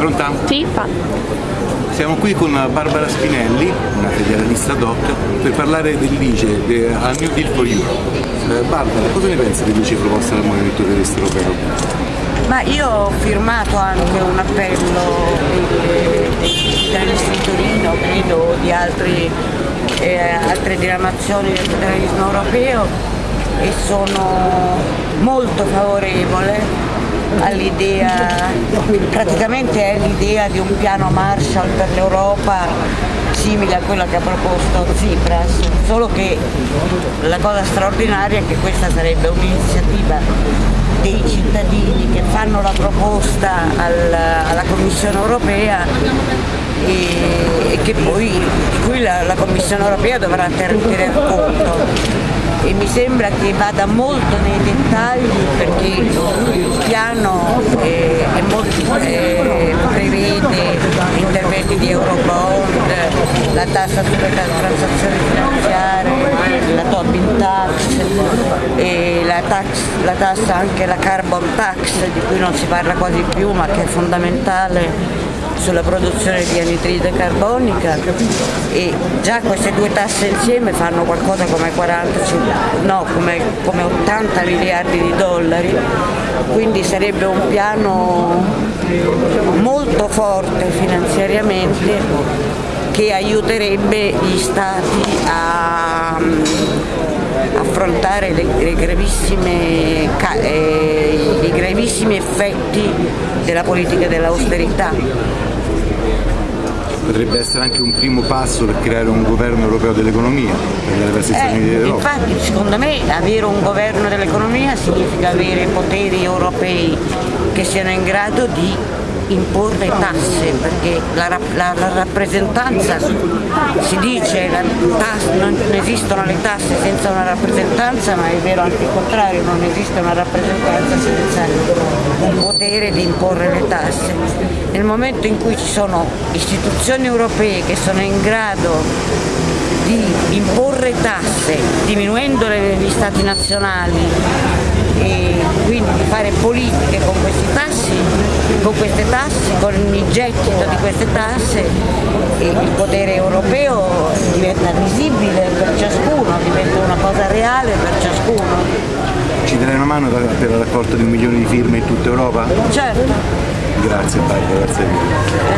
Pronta? Sì, fa. Siamo qui con Barbara Spinelli, una federalista doc, per parlare dell'ICE, a New Deal for Europe. Eh, Barbara, cosa ne pensi dell'ICE proposta dal Movimento Federalista Europeo? Ma io ho firmato anche un appello dell'Istituto di Torino, credo, di altri, eh, altre diramazioni del federalismo europeo e sono molto favorevole all'idea, praticamente è l'idea di un piano Marshall per l'Europa simile a quella che ha proposto Tsipras, solo che la cosa straordinaria è che questa sarebbe un'iniziativa dei cittadini che fanno la proposta alla, alla Commissione europea e, e, che poi cui la, la Commissione europea dovrà tener conto. E mi sembra che vada molto nei dettagli perché il piano eh, molto, eh, prevede interventi di Eurobond, la tassa sulle transazioni finanziarie, la Tobin tax, e la, tax, la tassa anche la carbon tax di cui non si parla quasi più ma che è fondamentale sulla produzione di anidride carbonica. E già queste due tasse insieme fanno qualcosa come 40, no, come, come 80 miliardi di dollari, quindi sarebbe un piano molto forte finanziariamente che aiuterebbe gli stati a affrontare le, le gravissime, eh, i gravissimi effetti della politica dell'austerità potrebbe essere anche un primo passo per creare un governo europeo dell'economia eh, Infatti secondo me avere un governo dell'economia significa avere poteri europei che siano in grado di imporre tasse perché la, la, la rappresentanza si dice tasse, non esistono le tasse senza una rappresentanza ma è vero anche il contrario non esiste una rappresentanza senza il potere di imporre le tasse. Nel momento in cui ci sono istituzioni europee che sono in grado di imporre tasse diminuendole negli stati nazionali e quindi di fare politiche con questi tassi, con queste tasse, con il gettito di queste tasse il potere europeo diventa visibile per ciascuno, diventa una cosa reale per ciascuno. Ci darai una mano per la raccolta di un milione di firme in tutta Europa? Certo. Grazie Barbara, grazie mille.